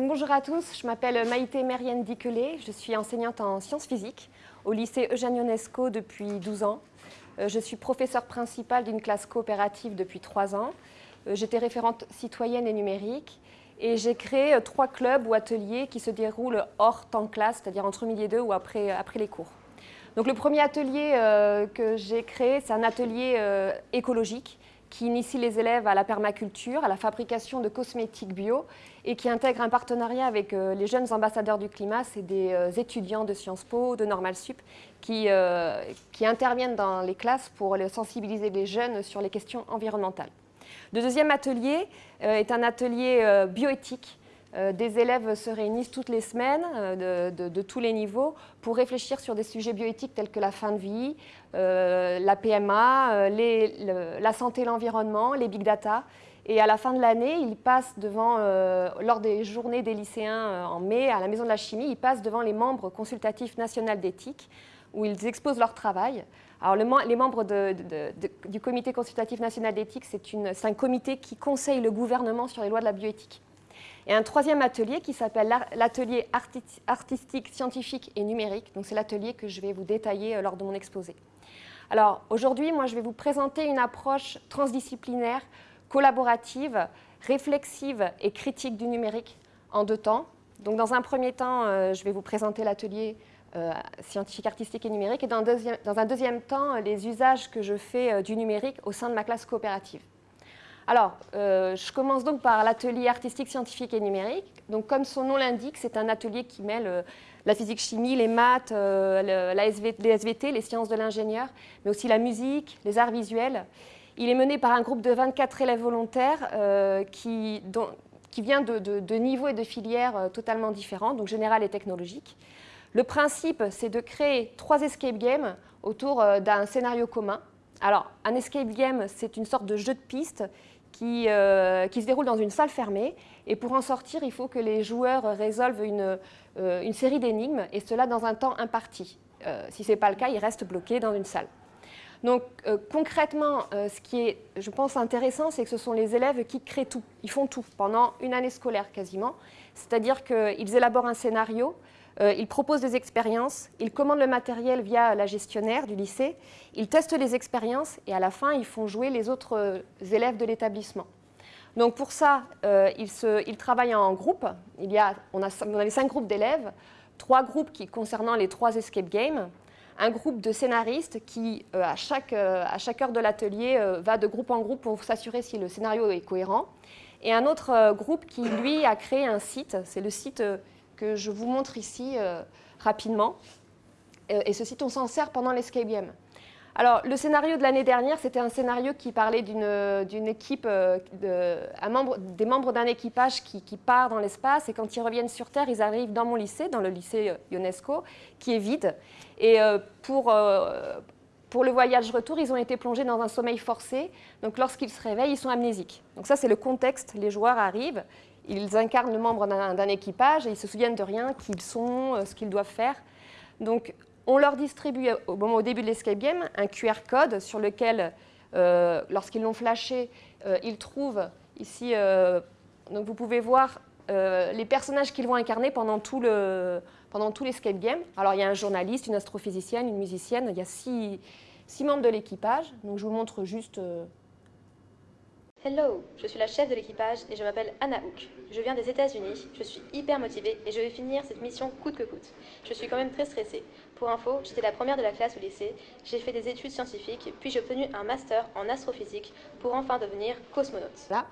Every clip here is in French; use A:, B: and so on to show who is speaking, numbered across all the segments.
A: bonjour à tous, je m'appelle Maïté Mérienne Diquelet, je suis enseignante en sciences physiques au lycée Eugène Ionesco depuis 12 ans. Euh, je suis professeure principale d'une classe coopérative depuis 3 ans. Euh, j'étais référente citoyenne et numérique et j'ai créé euh, trois clubs ou ateliers qui se déroulent hors temps classe, c'est-à-dire entre midi et deux ou après, après les cours. Donc le premier atelier que j'ai créé, c'est un atelier écologique qui initie les élèves à la permaculture, à la fabrication de cosmétiques bio et qui intègre un partenariat avec euh, les jeunes ambassadeurs du climat. C'est des euh, étudiants de Sciences Po, de Normal Sup, qui, euh, interviennent dans les classes pour sensibiliser les jeunes sur les questions environnementales. Le deuxième atelier est un atelier bioéthique des élèves se réunissent toutes les semaines euh, de, tous les niveaux pour réfléchir sur des sujets bioéthiques tels que la fin de vie, euh, la PMA, la santé et l'environnement, les big data. Et à la fin de l'année, ils passent lors des journées des lycéens en mai à la Maison de la Chimie, ils passent devant les membres consultatifs nationaux d'éthique où ils exposent leur travail. Alors, les membres du Comité consultatif national d'éthique, c'est un comité qui conseille le gouvernement sur les lois de la bioéthique et un troisième atelier qui s'appelle l'atelier artistique, scientifique et numérique. Donc c'est l'atelier que je vais vous détailler euh, lors de mon exposé. Alors aujourd'hui, moi je vais vous présenter une approche transdisciplinaire, collaborative, réflexive et critique du numérique en deux temps. Donc dans un premier temps, euh, je vais vous présenter l'atelier euh, scientifique, artistique et numérique et dans, dans, un deuxième temps, les usages que je fais du numérique au sein de ma classe coopérative. Alors, euh, je commence donc par l'atelier artistique, scientifique et numérique. Donc, comme son nom l'indique, c'est un atelier qui mêle euh, la physique-chimie, les maths, euh, la les SVT, les sciences de l'ingénieur, mais aussi la musique, les arts visuels. Il est mené par un groupe de 24 élèves volontaires qui, vient de, de, niveaux et de filières totalement différents, donc générales et technologiques. Le principe, c'est de créer trois escape games autour d'un scénario commun. Alors, un escape game, c'est une sorte de jeu de piste euh, qui, se déroule dans une salle fermée. Et pour en sortir, il faut que les joueurs résolvent une, euh, série d'énigmes, et cela dans un temps imparti. Euh, si ce n'est pas le cas, ils restent bloqués dans une salle. Donc concrètement, ce qui est, je pense, intéressant, c'est que ce sont les élèves qui créent tout. Ils font tout pendant une année scolaire quasiment. C'est-à-dire qu'ils élaborent un scénario, euh, ils proposent des expériences, ils commandent le matériel via la gestionnaire du lycée, ils testent les expériences et à la fin, ils font jouer les autres euh, élèves de l'établissement. Donc pour ça, euh, ils, travaillent en groupe. Il y a, on, a, les cinq groupes d'élèves, trois groupes qui, concernant les trois escape games, un groupe de scénaristes qui, à, chaque, à chaque heure de l'atelier, va de groupe en groupe pour s'assurer si le scénario est cohérent, et un autre groupe qui, lui, a créé un site, c'est le site que je vous montre ici euh, rapidement. Euh, et ce site, on s'en sert pendant l'escape game. Alors, le scénario de l'année dernière, c'était un scénario qui parlait d'une équipe, euh, de, des membres d'un équipage qui, part dans l'espace et quand ils reviennent sur Terre, ils arrivent dans mon lycée, dans le lycée UNESCO, qui est vide. Et pour, pour le voyage retour, ils ont été plongés dans un sommeil forcé. Donc, lorsqu'ils se réveillent, ils sont amnésiques. Donc ça, c'est le contexte. Les joueurs arrivent, ils incarnent le membre d'un équipage et ils se souviennent de rien, qui ils sont, euh, ce qu'ils doivent faire. Donc, on leur distribue au, moment, au début de l'escape game un QR code sur lequel, euh, lorsqu'ils l'ont flashé, euh, ils trouvent ici, donc vous pouvez voir les personnages qu'ils vont incarner pendant tout le pendant tout l'escape game. Alors il y a un journaliste, une astrophysicienne, une musicienne, il y a six, six membres de l'équipage. Donc je vous montre juste
B: Hello, je suis la chef de l'équipage et je m'appelle Anna Hook. Je viens des États-Unis, je suis hyper motivée et je vais finir cette mission coûte que coûte. Je suis quand même très stressée. Pour info, j'étais la première de la classe au lycée, j'ai fait des études scientifiques, puis j'ai obtenu un master en astrophysique pour enfin devenir cosmonaute.
A: Là.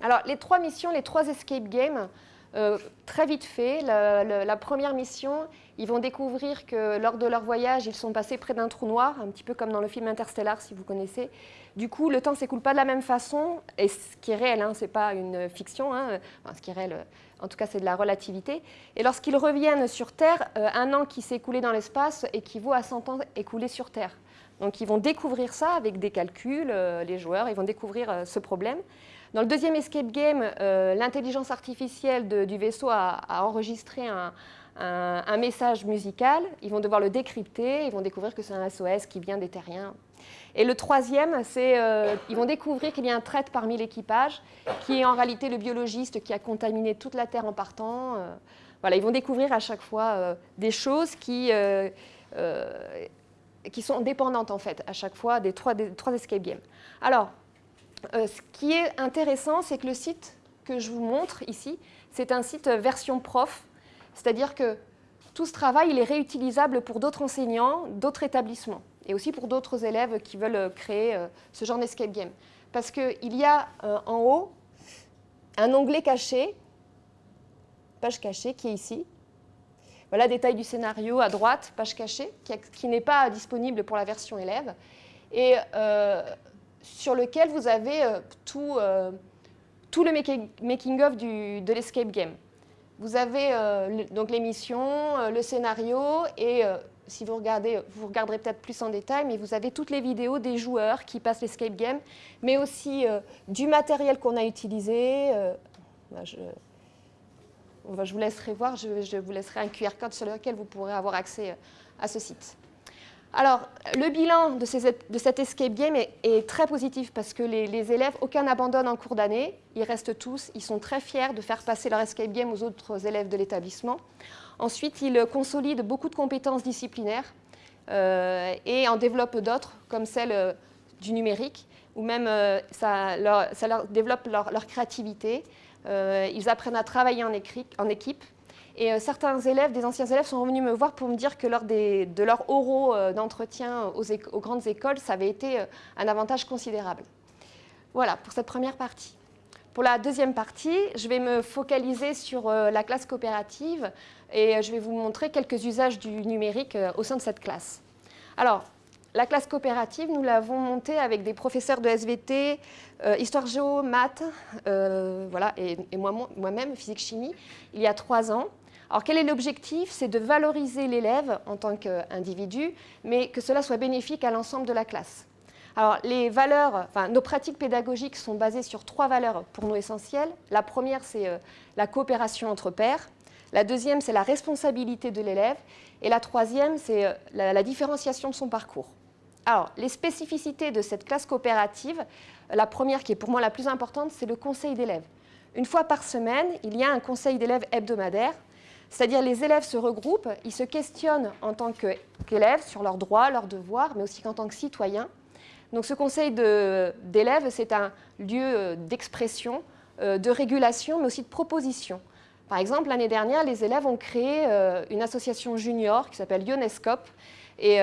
A: Alors, les trois missions, les trois escape games, euh, très vite fait, la, première mission, ils vont découvrir que lors de leur voyage, ils sont passés près d'un trou noir, un petit peu comme dans le film Interstellar, si vous connaissez. Du coup, le temps ne s'écoule pas de la même façon, et ce qui est réel, hein, ce n'est pas une fiction, hein, ce qui est réel, en tout cas c'est de la relativité. Et lorsqu'ils reviennent sur Terre, euh, un an qui s'est écoulé dans l'espace équivaut à 100 ans écoulés sur Terre. Donc ils vont découvrir ça avec des calculs, euh, les joueurs, ils vont découvrir ce problème. Dans le deuxième escape game, euh, l'intelligence artificielle du vaisseau a, enregistré un, message musical. Ils vont devoir le décrypter, ils vont découvrir que c'est un SOS qui vient des terriens. Et le troisième, c'est qu'ils vont découvrir qu'il y a un traître parmi l'équipage, qui est en réalité le biologiste qui a contaminé toute la Terre en partant. voilà, ils vont découvrir à chaque fois des choses qui, qui sont dépendantes en fait à chaque fois des trois, des trois escape games. Alors, ce qui est intéressant, c'est que le site que je vous montre ici, c'est un site version prof, c'est-à-dire que tout ce travail il est réutilisable pour d'autres enseignants, d'autres établissements, et aussi pour d'autres élèves qui veulent créer euh, ce genre d'escape game. Parce qu'il y a euh, en haut un onglet caché, page cachée, qui est ici. Voilà, détail du scénario à droite, page cachée, qui, n'est pas disponible pour la version élève, et euh, sur lequel vous avez tout tout le making-of de l'escape game. Vous avez euh, donc l'émission, euh, le scénario et euh, si vous regardez, vous regarderez peut-être plus en détail, mais vous avez toutes les vidéos des joueurs qui passent l'escape game, mais aussi du matériel qu'on a utilisé. Bah, je, je, vous laisserai voir, je, vous laisserai un QR code sur lequel vous pourrez avoir accès à ce site. Alors, le bilan de, cet escape game est, très positif parce que les, élèves, aucun n'abandonne en cours d'année. Ils restent tous, ils sont très fiers de faire passer leur escape game aux autres élèves de l'établissement. Ensuite, ils consolident beaucoup de compétences disciplinaires euh, et en développent d'autres, comme celle euh, du numérique, ou même euh, ça, leur, développe leur, créativité. Ils apprennent à travailler en équipe et euh, certains élèves, des anciens élèves, sont revenus me voir pour me dire que lors de leur oraux euh, d'entretien aux, grandes écoles, ça avait été euh, un avantage considérable. Voilà pour cette première partie. Pour la deuxième partie, je vais me focaliser sur la classe coopérative et je vais vous montrer quelques usages du numérique au sein de cette classe. Alors, la classe coopérative, nous l'avons montée avec des professeurs de SVT, Histoire Géo, Maths, voilà, et, moi-même, Physique-Chimie, il y a trois ans. Alors quel est l'objectif? C'est de valoriser l'élève en tant qu'individu, mais que cela soit bénéfique à l'ensemble de la classe. Alors les valeurs, nos pratiques pédagogiques sont basées sur trois valeurs pour nous essentielles. La première, c'est euh, la coopération entre pairs. La deuxième, c'est la responsabilité de l'élève. Et la troisième, c'est euh, la, différenciation de son parcours. Alors, les spécificités de cette classe coopérative, la première qui est pour moi la plus importante, c'est le conseil d'élèves. Une fois par semaine, il y a un conseil d'élèves hebdomadaire c'est-à-dire les élèves se regroupent, ils se questionnent en tant qu'élèves sur leurs droits, leurs devoirs, mais aussi en tant que citoyens. Donc ce conseil d'élèves, c'est un lieu euh, d'expression, euh, de régulation, mais aussi de proposition. Par exemple, l'année dernière, les élèves ont créé euh, une association junior qui s'appelle Ionescope et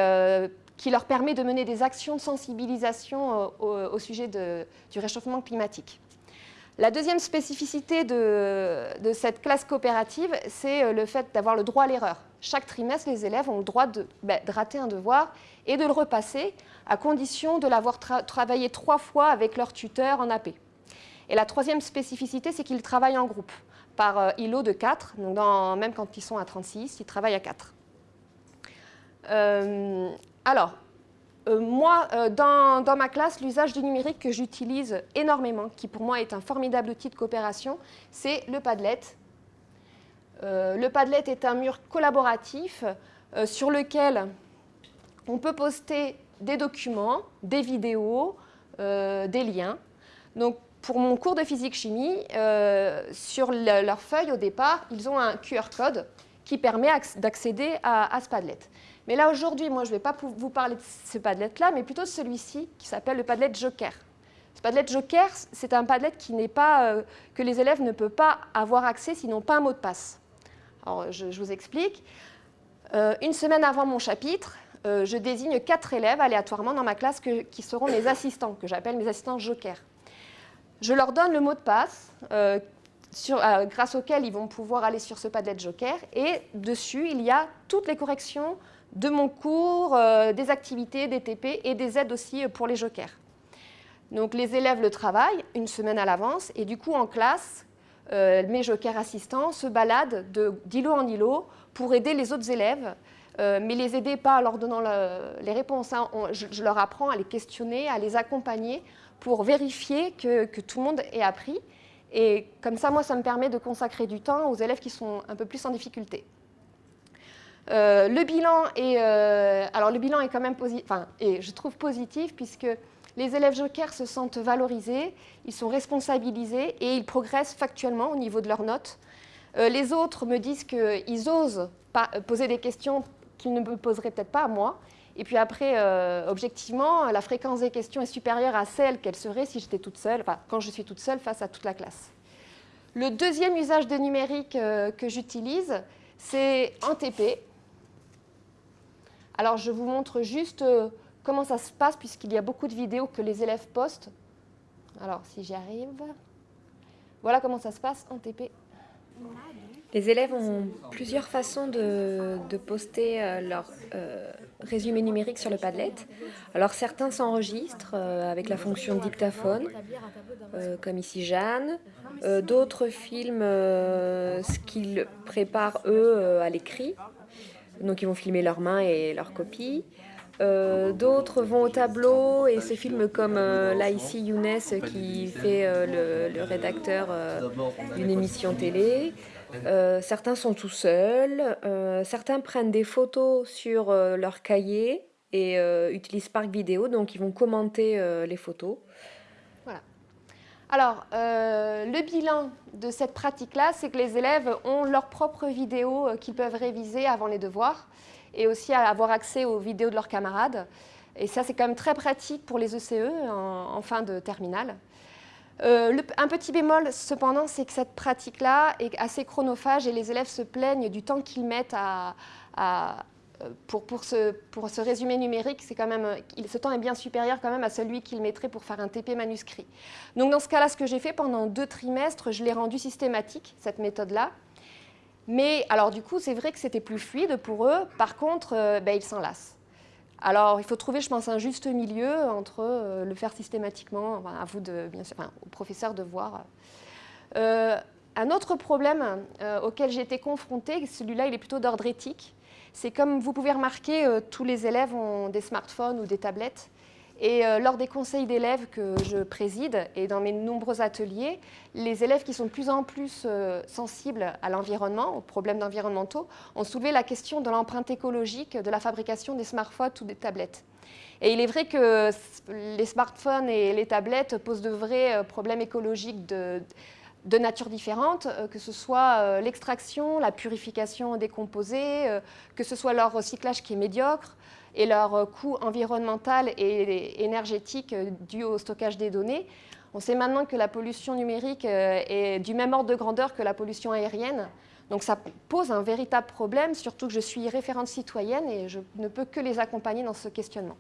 A: qui leur permet de mener des actions de sensibilisation au, sujet du réchauffement climatique. La deuxième spécificité de, cette classe coopérative, c'est euh, le fait d'avoir le droit à l'erreur. Chaque trimestre, les élèves ont le droit de, ben, rater un devoir et de le repasser, à condition de l'avoir travaillé trois fois avec leur tuteur en AP. Et la troisième spécificité, c'est qu'ils travaillent en groupe, par euh, îlot de 4, donc même quand ils sont à 36, ils travaillent à 4. Euh, alors, euh, moi, euh, dans, ma classe, l'usage du numérique que j'utilise énormément, qui pour moi est un formidable outil de coopération, c'est le Padlet. Euh, le Padlet est un mur collaboratif sur lequel on peut poster des documents, des vidéos, des liens. Donc, pour mon cours de physique-chimie, sur leur feuille au départ, ils ont un QR code qui permet d'accéder à, à, ce Padlet. Mais là, aujourd'hui, moi, je ne vais pas vous parler de ce Padlet-là, mais plutôt de celui-ci, qui s'appelle le Padlet Joker. Ce Padlet Joker, c'est un Padlet qui pas, euh, que les élèves ne peuvent pas avoir accès s'ils n'ont pas un mot de passe. Alors, je, vous explique. Euh, une semaine avant mon chapitre, euh, je désigne quatre élèves aléatoirement dans ma classe qui seront mes assistants, que j'appelle mes assistants Joker. Je leur donne le mot de passe, grâce auquel ils vont pouvoir aller sur ce Padlet Joker, et dessus, il y a toutes les corrections de mon cours, euh, des activités, des TP et des aides aussi euh, pour les jokers. Donc les élèves le travaillent une semaine à l'avance et du coup en classe, euh, mes jokers assistants se baladent d'îlot en îlot pour aider les autres élèves, mais les aider pas en leur donnant les réponses. Hein. je, leur apprends à les questionner, à les accompagner pour vérifier que, que tout le monde ait appris. Et comme ça, moi, ça me permet de consacrer du temps aux élèves qui sont un peu plus en difficulté. Le bilan est, alors le bilan est quand même positif, enfin, et je trouve positif puisque les élèves jokers se sentent valorisés, ils sont responsabilisés et ils progressent factuellement au niveau de leurs notes. les autres me disent qu'ils osent poser des questions qu'ils ne me poseraient peut-être pas à moi. Et puis après, euh, objectivement, la fréquence des questions est supérieure à celle qu'elle serait si j'étais toute seule, enfin, quand je suis toute seule face à toute la classe. Le deuxième usage de numérique euh, que j'utilise, c'est en TP. Alors, je vous montre juste euh, comment ça se passe, puisqu'il y a beaucoup de vidéos que les élèves postent. Alors, si j'y arrive. Voilà comment ça se passe en TP.
C: Les élèves ont plusieurs façons de, poster euh, leur euh, résumé numérique sur le Padlet. Alors certains s'enregistrent avec la fonction dictaphone, comme ici Jeanne. D'autres filment ce qu'ils préparent eux à l'écrit. Donc ils vont filmer leurs mains et leurs copies. D'autres vont au tableau et se filment comme là ici Younes qui fait le, le, rédacteur d'une émission télé. Euh, certains sont tout seuls, euh, certains prennent des photos sur euh, leur cahier et utilisent Spark Vidéo, donc ils vont commenter les photos.
A: Alors, le bilan de cette pratique-là, c'est que les élèves ont leur propre vidéo qu'ils peuvent réviser avant les devoirs et aussi avoir accès aux vidéos de leurs camarades. Et ça, c'est quand même très pratique pour les ECE e en fin de terminale. Euh, un petit bémol, cependant, c'est que cette pratique-là est assez chronophage et les élèves se plaignent du temps qu'ils mettent à, euh, pour, ce, résumé numérique. Quand même, ce temps est bien supérieur quand même à celui qu'ils mettraient pour faire un TP manuscrit. Donc dans ce cas-là, ce que j'ai fait pendant deux trimestres, je l'ai rendu systématique, cette méthode-là. Mais alors du coup, c'est vrai que c'était plus fluide pour eux. Par contre, euh, ben, ils s'en lassent. Alors, il faut trouver, je pense, un juste milieu entre euh, le faire systématiquement, à vous, de, bien sûr, enfin, au professeur de voir. Euh, un autre problème auquel j'ai été confrontée, celui-là, il est plutôt d'ordre éthique, c'est comme vous pouvez remarquer, tous les élèves ont des smartphones ou des tablettes. Et euh, lors des conseils d'élèves que je préside et dans mes nombreux ateliers, les élèves qui sont de plus en plus euh, sensibles à l'environnement, aux problèmes environnementaux, ont soulevé la question de l'empreinte écologique de la fabrication des smartphones ou des tablettes. Et il est vrai que les smartphones et les tablettes posent de vrais euh, problèmes écologiques de, de nature différente, que ce soit l'extraction, la purification des composés, que ce soit leur recyclage qui est médiocre, et leur euh, coût environnemental et énergétique euh, dû au stockage des données. On sait maintenant que la pollution numérique euh, est du même ordre de grandeur que la pollution aérienne. Donc ça pose un véritable problème, surtout que je suis référente citoyenne et je ne peux que les accompagner dans ce questionnement.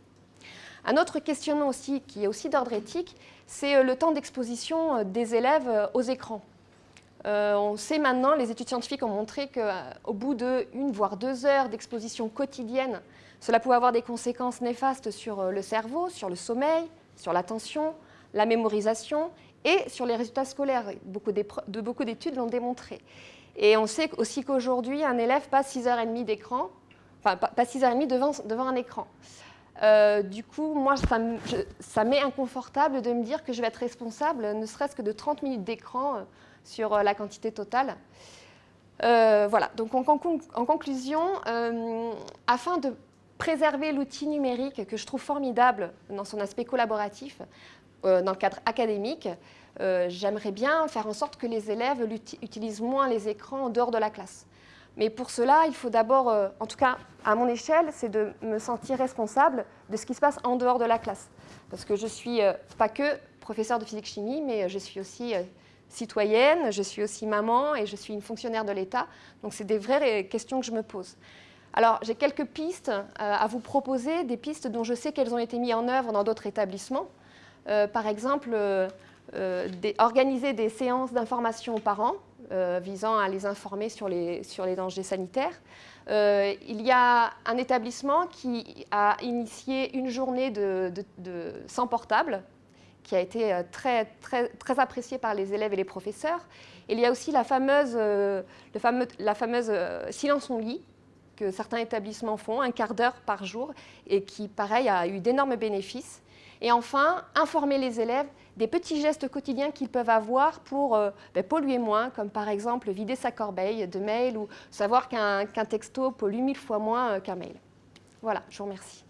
A: Un autre questionnement aussi, qui est aussi d'ordre éthique, c'est le temps d'exposition des élèves aux écrans. on sait maintenant, les études scientifiques ont montré qu'au bout de une voire deux heures d'exposition quotidienne cela pouvait avoir des conséquences néfastes sur euh, le cerveau, sur le sommeil, sur l'attention, la mémorisation et sur les résultats scolaires. Beaucoup de beaucoup d'études l'ont démontré. Et on sait aussi qu'aujourd'hui, un élève passe 6h30 d'écran, enfin passe 6h30 devant, devant un écran. Euh, du coup, moi, ça, m'est inconfortable de me dire que je vais être responsable, ne serait-ce que de 30 minutes d'écran euh, sur la quantité totale. voilà, donc en, conclusion, afin de préserver l'outil numérique que je trouve formidable dans son aspect collaboratif, euh, dans le cadre académique, euh, j'aimerais bien faire en sorte que les élèves utilisent moins les écrans en dehors de la classe. Mais pour cela, il faut d'abord, euh, en tout cas à mon échelle, c'est de me sentir responsable de ce qui se passe en dehors de la classe. Parce que je ne suis pas que professeur de physique-chimie, mais je suis aussi citoyenne, je suis aussi maman et je suis une fonctionnaire de l'État. Donc c'est des vraies questions que je me pose. Alors, j'ai quelques pistes euh, à vous proposer, des pistes dont je sais qu'elles ont été mises en œuvre dans d'autres établissements. Euh, par exemple, euh, organiser des séances d'information aux parents visant à les informer sur les, dangers sanitaires. il y a un établissement qui a initié une journée de, sans portable qui a été très, très, appréciée par les élèves et les professeurs. Il y a aussi la fameuse silence on lit, que certains établissements font, un quart d'heure par jour, et qui, pareil, a eu d'énormes bénéfices. Et enfin, informer les élèves des petits gestes quotidiens qu'ils peuvent avoir pour euh, ben, polluer moins, comme par exemple vider sa corbeille de mail ou savoir qu'un texto pollue mille fois moins qu'un mail. Voilà, je vous remercie.